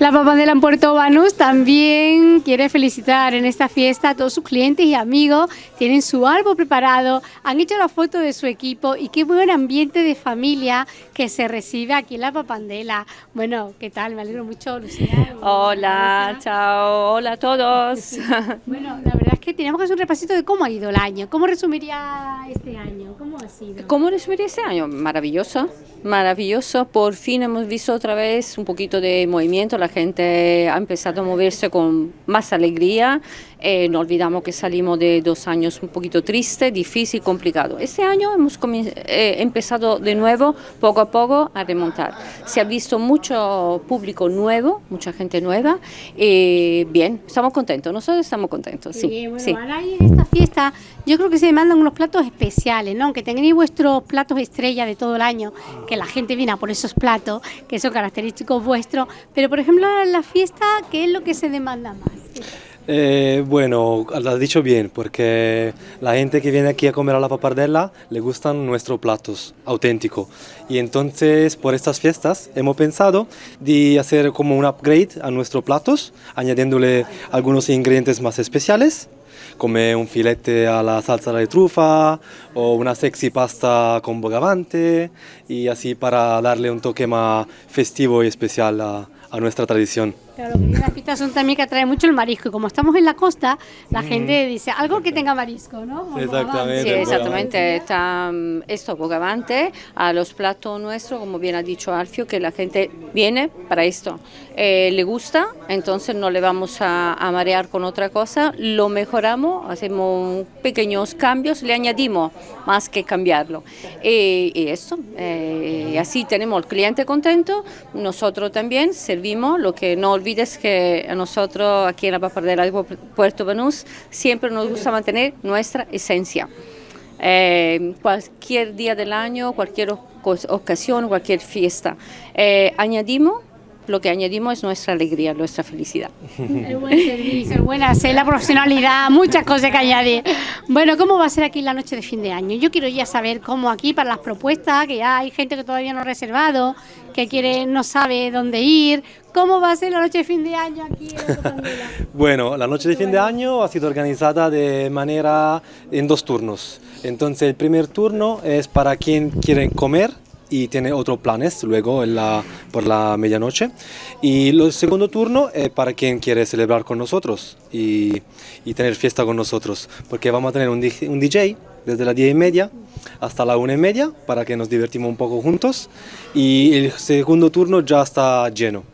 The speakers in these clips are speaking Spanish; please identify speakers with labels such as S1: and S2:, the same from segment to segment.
S1: La Papandela en Puerto Banús también quiere felicitar en esta fiesta a todos sus clientes y amigos. Tienen su árbol preparado, han hecho la foto de su equipo y qué buen ambiente de familia que se recibe aquí en la Papandela. Bueno, ¿qué tal? Me alegro mucho, Lucía.
S2: Hola, chao, hola a todos.
S1: Bueno, la verdad es que tenemos que hacer un repasito de cómo ha ido el año. ¿Cómo resumiría este año? ¿Cómo ha sido?
S2: ¿Cómo resumiría este año? Maravilloso, maravilloso. Por fin hemos visto otra vez un poquito de movimiento. La gente ha empezado a moverse con más alegría. Eh, no olvidamos que salimos de dos años un poquito triste, difícil, complicado. Este año hemos eh, empezado de nuevo, poco a poco, a remontar. Se ha visto mucho público nuevo, mucha gente nueva. Y bien, estamos contentos, nosotros estamos contentos. Sí,
S1: bueno,
S2: sí.
S1: ahora en esta fiesta yo creo que se demandan unos platos especiales, ¿no? Que tengáis vuestros platos estrella de todo el año, que la gente viene a por esos platos, que son característicos vuestros. Pero, por ejemplo, la fiesta, ¿qué es lo que se demanda más?
S3: Eh, bueno, lo has dicho bien, porque la gente que viene aquí a comer a la papardella le gustan nuestros platos auténticos. Y entonces, por estas fiestas, hemos pensado de hacer como un upgrade a nuestros platos, añadiéndole algunos ingredientes más especiales, como un filete a la salsa de trufa o una sexy pasta con bogavante, y así para darle un toque más festivo y especial a, a nuestra tradición.
S1: Claro, que las fiestas son también que atrae mucho el marisco y como estamos en la costa, la gente dice algo que tenga marisco, ¿no? Como
S3: Exactamente.
S2: Sí, exactamente. Está mm, esto bogavante a los platos nuestros, como bien ha dicho Alfio, que la gente viene para esto. Eh, le gusta, entonces no le vamos a, a marear con otra cosa, lo mejoramos, hacemos pequeños cambios, le añadimos más que cambiarlo. Y, y esto, eh, así tenemos al cliente contento, nosotros también servimos, lo que no olvides que a nosotros aquí en la Papardera de Puerto Banús siempre nos gusta mantener nuestra esencia. Eh, cualquier día del año, cualquier ocasión, cualquier fiesta. Eh, añadimos lo que añadimos es nuestra alegría, nuestra felicidad.
S1: El buen servicio, el buen hacer, la profesionalidad, muchas cosas que añadir. Bueno, ¿cómo va a ser aquí la noche de fin de año? Yo quiero ya saber cómo aquí para las propuestas, que ya hay gente que todavía no ha reservado, que quiere, no sabe dónde ir. ¿Cómo va a ser la noche de fin de año aquí en?
S3: Bueno, la noche de fin de año ha sido organizada de manera en dos turnos. Entonces el primer turno es para quien quiere comer y tiene otros planes luego en la, por la medianoche. Y el segundo turno es para quien quiere celebrar con nosotros y, y tener fiesta con nosotros, porque vamos a tener un, un DJ desde las 10 y media hasta la 1 y media para que nos divertimos un poco juntos y el segundo turno ya está lleno.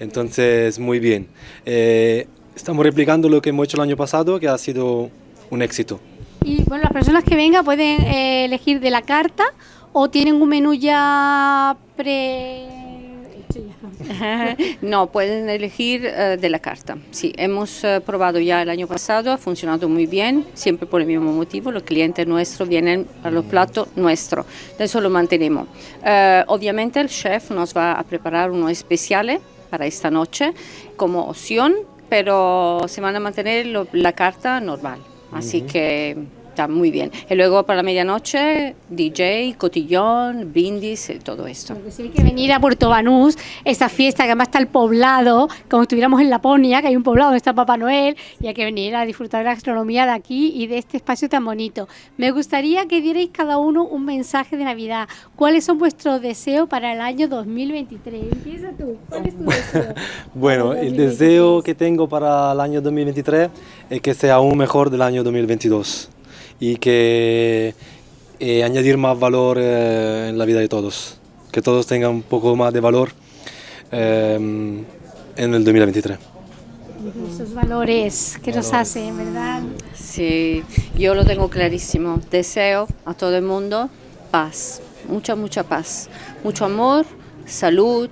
S3: Entonces, muy bien. Eh, estamos replicando lo que hemos hecho el año pasado, que ha sido un éxito.
S1: Y bueno, las personas que vengan pueden eh, elegir de la carta o tienen un menú ya pre...
S2: No, pueden elegir eh, de la carta. Sí, hemos eh, probado ya el año pasado, ha funcionado muy bien, siempre por el mismo motivo, los clientes nuestros vienen a los platos nuestros, eso lo mantenemos. Eh, obviamente el chef nos va a preparar uno especial para esta noche como opción, pero se van a mantener lo- la carta normal, así que está muy bien. Y luego para la medianoche, DJ, cotillón, brindis, y todo esto.
S1: Porque si hay que venir a Puerto Banús, esta fiesta que además está el poblado, como estuviéramos en Laponia, que hay un poblado donde está Papá Noel, y hay que venir a disfrutar de la gastronomía de aquí y de este espacio tan bonito. Me gustaría que dierais cada uno un mensaje de Navidad. ¿Cuáles son vuestros deseos para el año 2023? Empieza tú. ¿Cuál es tu deseo?
S3: Bueno, el
S1: 2023?
S3: deseo que tengo para el año 2023 es que sea aún mejor del año 2022 y que eh, añadir más valor eh, en la vida de todos, que todos tengan un poco más de valor eh, en el 2023.
S1: Esos valores que nos hacen, ¿verdad?
S2: Sí, yo lo tengo clarísimo. Deseo a todo el mundo paz, mucha, mucha paz, mucho amor, salud,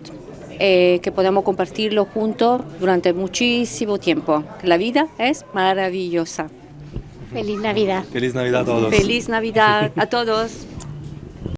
S2: eh, que podamos compartirlo juntos durante muchísimo tiempo. La vida es maravillosa.
S1: Feliz Navidad.
S3: Feliz Navidad a todos.
S2: Feliz Navidad a todos.